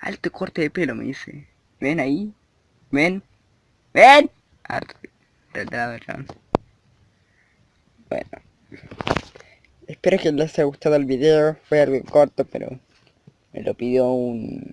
alto corte de pelo, me dice. ¿Ven ahí? ¿Ven? ¿Ven? Bueno. Espero que les haya gustado el video. Fue algo corto, pero me lo pidió un